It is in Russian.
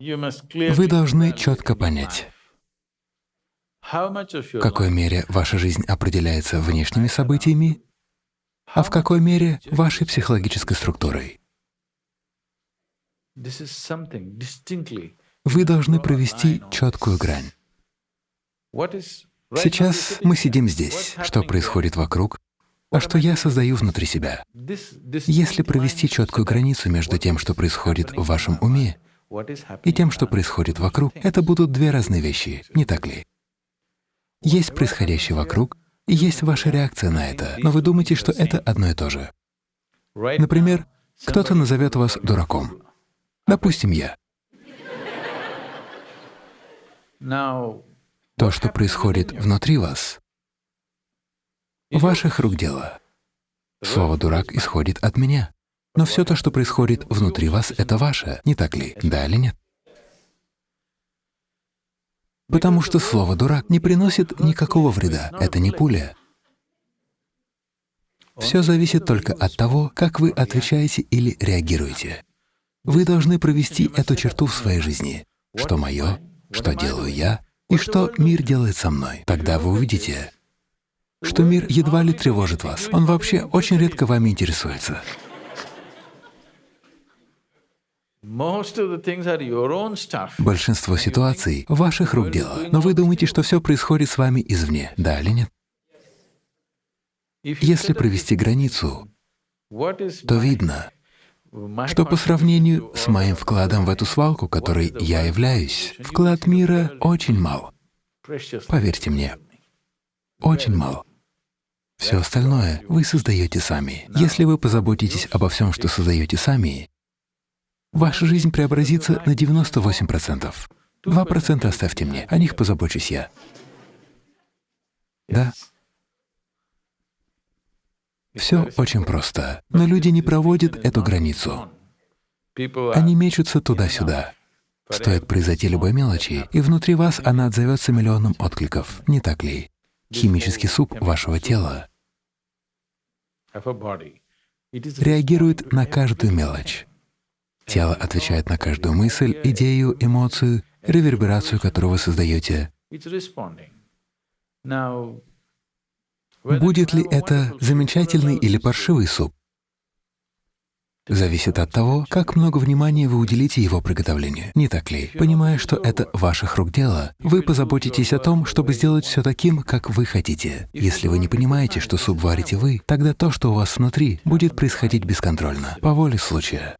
Вы должны четко понять, в какой мере ваша жизнь определяется внешними событиями, а в какой мере — вашей психологической структурой. Вы должны провести четкую грань. Сейчас мы сидим здесь. Что происходит вокруг, а что я создаю внутри себя? Если провести четкую границу между тем, что происходит в вашем уме, и тем, что происходит вокруг, это будут две разные вещи, не так ли? Есть происходящее вокруг, и есть ваша реакция на это, но вы думаете, что это одно и то же. Например, кто-то назовет вас дураком. Допустим, я. То, что происходит внутри вас, ваших рук дело. Слово «дурак» исходит от меня. Но все то, что происходит внутри вас, — это ваше, не так ли? Да или нет? Потому что слово «дурак» не приносит никакого вреда, это не пуля. Все зависит только от того, как вы отвечаете или реагируете. Вы должны провести эту черту в своей жизни. Что мое, что делаю я, и что мир делает со мной. Тогда вы увидите, что мир едва ли тревожит вас. Он вообще очень редко вами интересуется. Большинство ситуаций — ваших рук дело, но вы думаете, что все происходит с вами извне, да или нет? Если провести границу, то видно, что по сравнению с моим вкладом в эту свалку, которой я являюсь, вклад мира очень мал. Поверьте мне, очень мал. Все остальное вы создаете сами. Если вы позаботитесь обо всем, что создаете сами, ваша жизнь преобразится на 98%. 2% оставьте мне, о них позабочусь я. Да? Все очень просто, но люди не проводят эту границу. Они мечутся туда-сюда. Стоит произойти любой мелочи, и внутри вас она отзовется миллионом откликов, не так ли? Химический суп вашего тела реагирует на каждую мелочь. Тело отвечает на каждую мысль, идею, эмоцию, реверберацию, которую вы создаете. Будет ли это замечательный или паршивый суп, зависит от того, как много внимания вы уделите его приготовлению, не так ли? Понимая, что это ваших рук дело, вы позаботитесь о том, чтобы сделать все таким, как вы хотите. Если вы не понимаете, что суп варите вы, тогда то, что у вас внутри, будет происходить бесконтрольно, по воле случая.